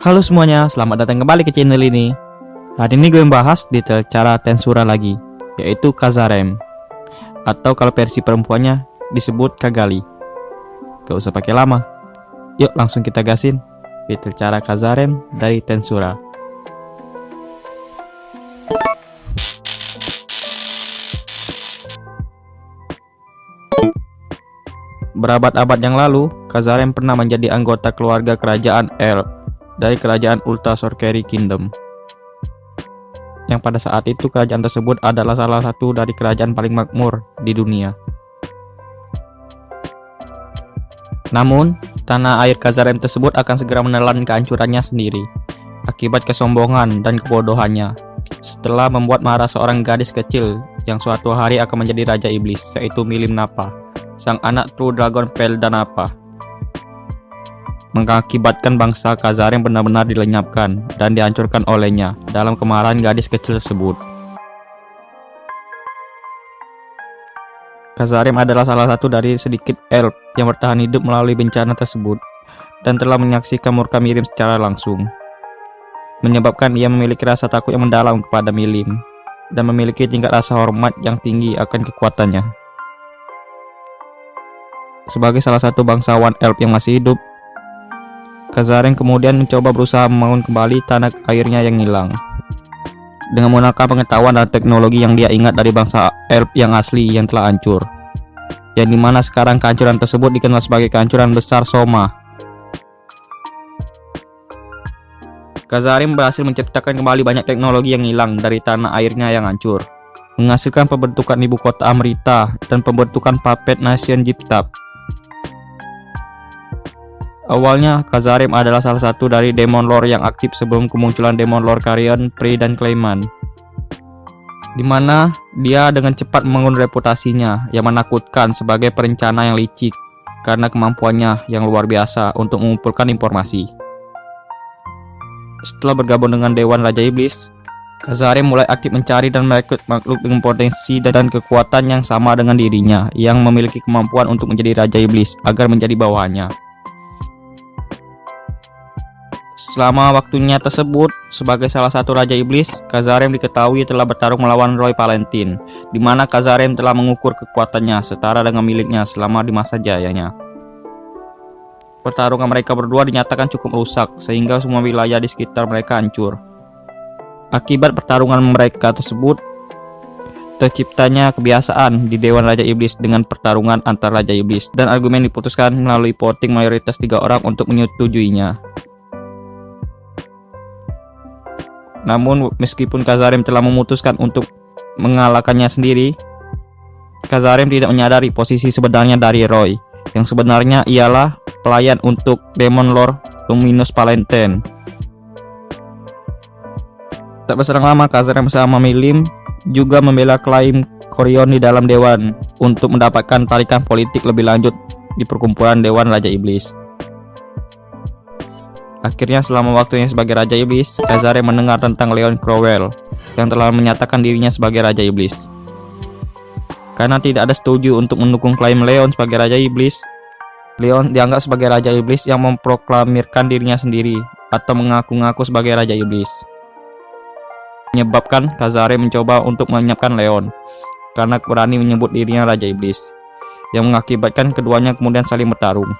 Halo semuanya, selamat datang kembali ke channel ini. Hari ini gue membahas detail cara tensura lagi Yaitu Kazarem. Atau kalau versi perempuannya disebut Kagali. Gak usah pakai lama. Yuk langsung kita gasin Detail cara Kazarem dari tensura. Berabad-abad yang lalu, Kazarem pernah menjadi anggota keluarga kerajaan El dari kerajaan Ulta Sorcery Kingdom. Yang pada saat itu kerajaan tersebut adalah salah satu dari kerajaan paling makmur di dunia. Namun, tanah air Kazarem tersebut akan segera menelan kehancurannya sendiri akibat kesombongan dan kebodohannya setelah membuat marah seorang gadis kecil yang suatu hari akan menjadi raja iblis yaitu Milim Napa, sang anak True Dragon Pel dan apa mengakibatkan bangsa Khazar yang benar-benar dilenyapkan dan dihancurkan olehnya dalam kemarahan gadis kecil tersebut. Kazarim adalah salah satu dari sedikit elf yang bertahan hidup melalui bencana tersebut dan telah menyaksikan murka Mirim secara langsung. Menyebabkan ia memiliki rasa takut yang mendalam kepada Milim dan memiliki tingkat rasa hormat yang tinggi akan kekuatannya. Sebagai salah satu bangsawan elf yang masih hidup, Kazaren kemudian mencoba berusaha membangun kembali tanah airnya yang hilang. Dengan menggunakan pengetahuan dan teknologi yang dia ingat dari bangsa Elf yang asli yang telah hancur. Yang di mana sekarang kehancuran tersebut dikenal sebagai kehancuran besar Soma. Kazarim berhasil menciptakan kembali banyak teknologi yang hilang dari tanah airnya yang hancur. Menghasilkan pembentukan ibu kota Amrita dan pembentukan Puppet Nation Jiptap Awalnya, Kazarim adalah salah satu dari Demon Lord yang aktif sebelum kemunculan Demon Lord Carrion, Pri, dan Clayman. Di mana dia dengan cepat membangun reputasinya yang menakutkan sebagai perencana yang licik karena kemampuannya yang luar biasa untuk mengumpulkan informasi. Setelah bergabung dengan Dewan Raja Iblis, Kazarim mulai aktif mencari dan merekrut makhluk dengan potensi dan kekuatan yang sama dengan dirinya yang memiliki kemampuan untuk menjadi Raja Iblis agar menjadi bawahannya. Selama waktunya tersebut, sebagai salah satu Raja Iblis, Kazarem diketahui telah bertarung melawan Roy Valentine, di mana Kazarem telah mengukur kekuatannya setara dengan miliknya selama di masa jayanya. Pertarungan mereka berdua dinyatakan cukup rusak, sehingga semua wilayah di sekitar mereka hancur. Akibat pertarungan mereka tersebut, terciptanya kebiasaan di Dewan Raja Iblis dengan pertarungan antar Raja Iblis, dan argumen diputuskan melalui voting mayoritas tiga orang untuk menyetujuinya. Namun meskipun Kazarim telah memutuskan untuk mengalahkannya sendiri, Kazarim tidak menyadari posisi sebenarnya dari Roy, yang sebenarnya ialah pelayan untuk Demon Lord Luminous Valentine. Tak berserang lama, Kazarim bersama Milim juga membela klaim Korion di dalam Dewan untuk mendapatkan tarikan politik lebih lanjut di perkumpulan Dewan Raja Iblis. Akhirnya selama waktunya sebagai Raja Iblis, Kazare mendengar tentang Leon Crowell yang telah menyatakan dirinya sebagai Raja Iblis. Karena tidak ada setuju untuk mendukung klaim Leon sebagai Raja Iblis, Leon dianggap sebagai Raja Iblis yang memproklamirkan dirinya sendiri atau mengaku-ngaku sebagai Raja Iblis. Menyebabkan Kazare mencoba untuk menyiapkan Leon karena berani menyebut dirinya Raja Iblis, yang mengakibatkan keduanya kemudian saling bertarung.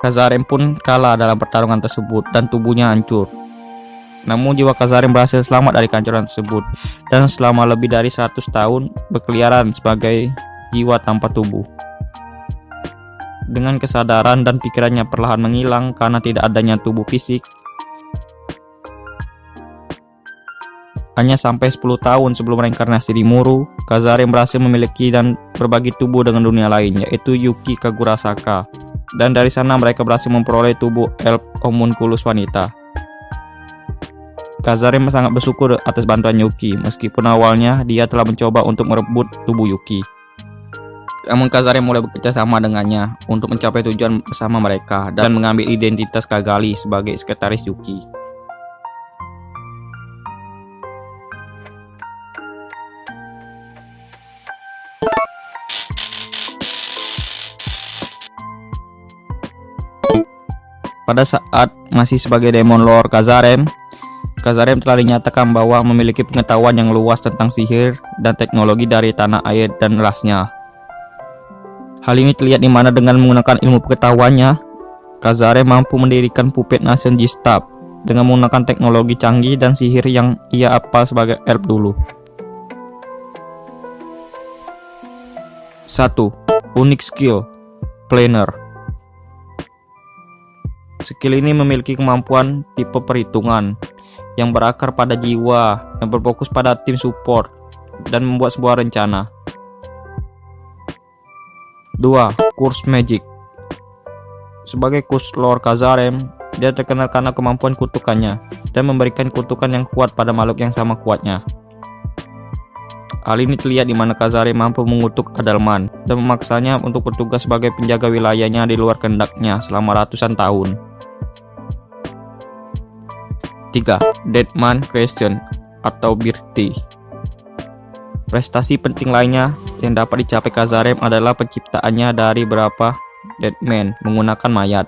Kazarem pun kalah dalam pertarungan tersebut dan tubuhnya hancur. Namun jiwa Kazarem berhasil selamat dari kehancuran tersebut dan selama lebih dari 100 tahun berkeliaran sebagai jiwa tanpa tubuh. Dengan kesadaran dan pikirannya perlahan menghilang karena tidak adanya tubuh fisik, Hanya sampai 10 tahun sebelum reinkarnasi di Muru, Kazarem berhasil memiliki dan berbagi tubuh dengan dunia lain, yaitu Yuki Kagurasaka dan dari sana mereka berhasil memperoleh tubuh elf homunculus wanita. Kazarim sangat bersyukur atas bantuan Yuki, meskipun awalnya dia telah mencoba untuk merebut tubuh Yuki. Namun Kazarim mulai bekerja sama dengannya untuk mencapai tujuan bersama mereka dan mengambil identitas Kagali sebagai sekretaris Yuki. Pada saat masih sebagai Demon Lord Kazarem, Kazarem telah dinyatakan bahwa memiliki pengetahuan yang luas tentang sihir dan teknologi dari tanah air dan rasnya. Hal ini terlihat di mana dengan menggunakan ilmu pengetahuannya, Kazarem mampu mendirikan puppet nation Gistab dengan menggunakan teknologi canggih dan sihir yang ia apal sebagai elf dulu. 1. Unik skill Planner Skill ini memiliki kemampuan tipe perhitungan yang berakar pada jiwa yang berfokus pada tim support dan membuat sebuah rencana. 2. Kurs Magic Sebagai kurs Lord Kazarem, dia terkenal karena kemampuan kutukannya dan memberikan kutukan yang kuat pada makhluk yang sama kuatnya. Hal ini terlihat di mana Kazari mampu mengutuk Adalman dan memaksanya untuk bertugas sebagai penjaga wilayahnya di luar kendaknya selama ratusan tahun. 3. Deadman Question atau Birti Prestasi penting lainnya yang dapat dicapai Kazarem adalah penciptaannya dari beberapa Deadman menggunakan mayat.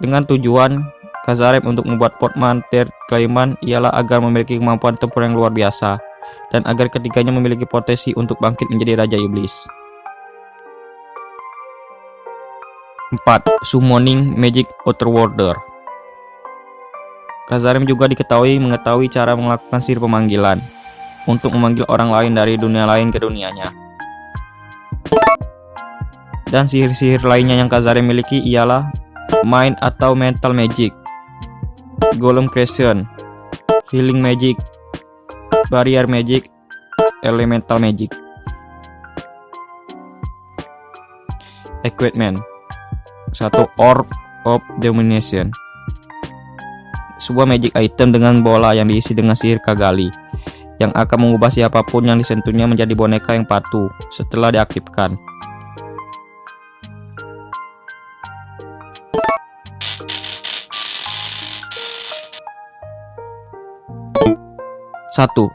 Dengan tujuan Kazarem untuk membuat portmanteau Klaiman ialah agar memiliki kemampuan tempur yang luar biasa dan agar ketiganya memiliki potensi untuk bangkit menjadi Raja Iblis. 4. Summoning Magic Outerworlder Kazarim juga diketahui mengetahui cara melakukan sihir pemanggilan untuk memanggil orang lain dari dunia lain ke dunianya. Dan sihir-sihir lainnya yang Kazarim miliki ialah Mind atau Mental Magic, Golem Creation, Healing Magic, Barrier Magic, Elemental Magic. Equipment satu Orb of Domination Sebuah magic item dengan bola yang diisi dengan sihir Kagali Yang akan mengubah siapa pun yang disentuhnya menjadi boneka yang patuh setelah diaktifkan Satu,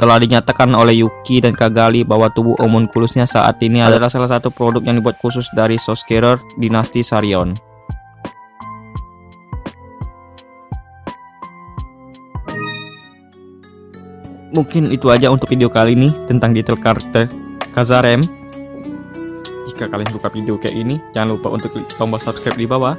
telah dinyatakan oleh Yuki dan Kagali bahwa tubuh homunculusnya saat ini adalah salah satu produk yang dibuat khusus dari Soskerer dinasti Sarion. Mungkin itu aja untuk video kali ini tentang detail karakter Kazarem. Jika kalian suka video kayak ini, jangan lupa untuk klik tombol subscribe di bawah.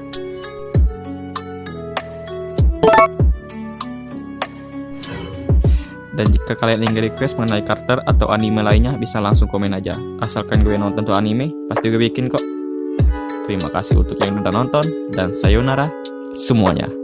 Dan jika kalian ingin request mengenai karakter atau anime lainnya, bisa langsung komen aja. Asalkan gue nonton tuh anime, pasti gue bikin kok. Terima kasih untuk yang udah nonton, dan sayonara semuanya.